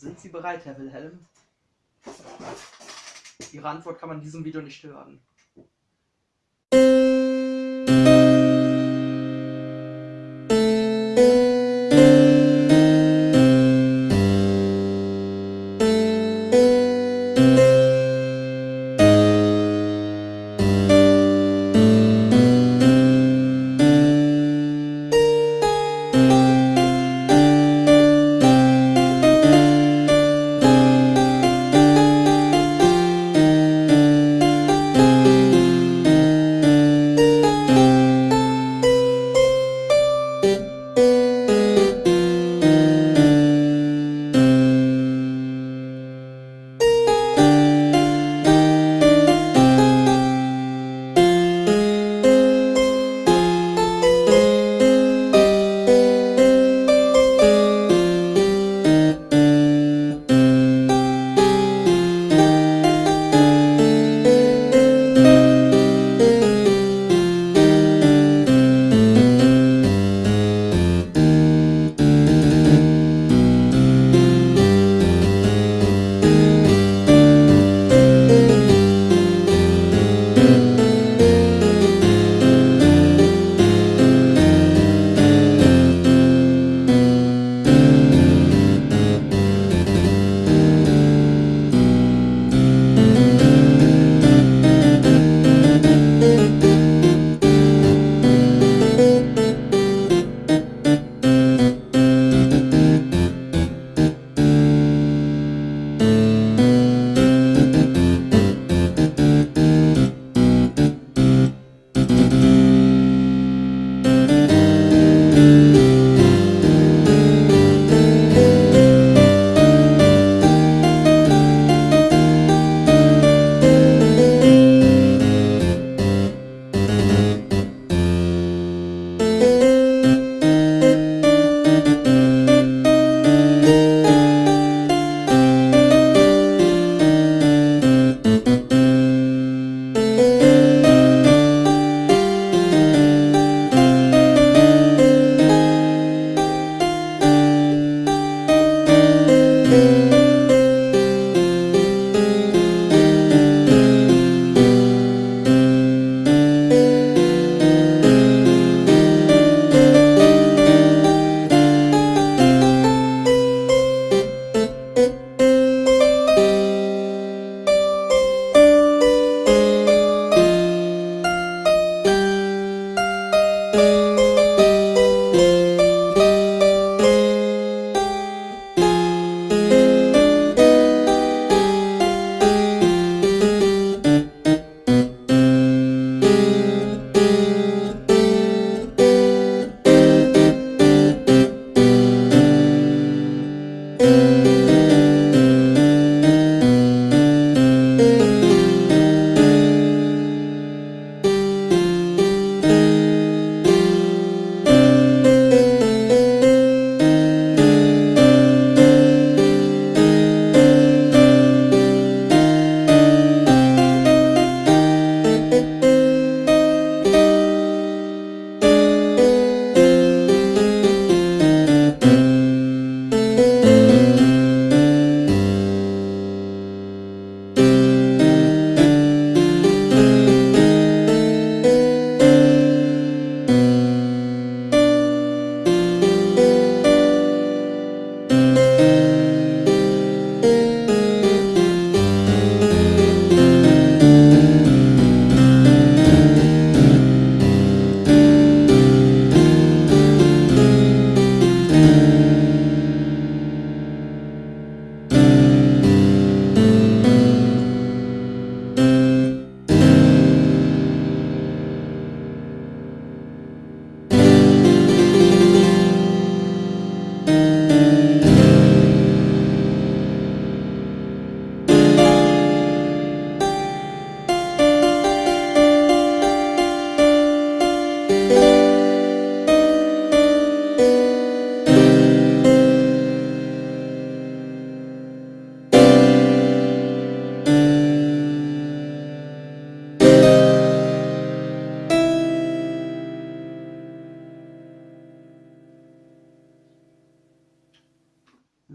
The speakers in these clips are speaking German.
Sind Sie bereit, Herr Wilhelm? Ihre Antwort kann man in diesem Video nicht hören.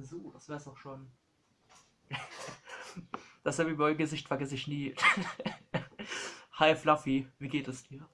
So, das wär's auch schon. Das Happy Boy Gesicht vergesse ich nie. Hi Fluffy, wie geht es dir?